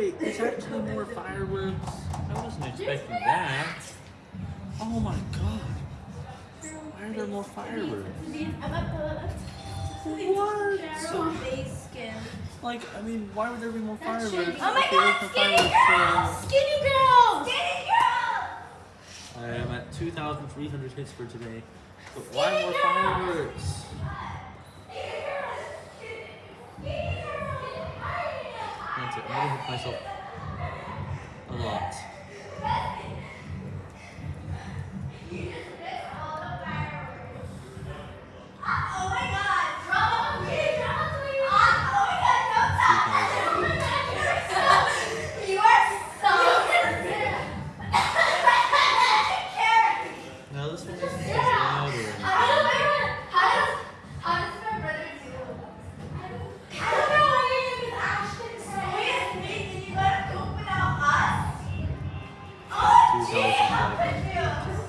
wait, there's actually more fireworks. I wasn't expecting that. Oh my god. Why are there more fireworks? What? Like, I mean, why would there be more fireworks? Oh my god, skinny fireworks, girl! Skinny girl! Skinny girl! I am at 2,300 hits for today. But why more fireworks? I'm gonna hit myself a lot. 2011.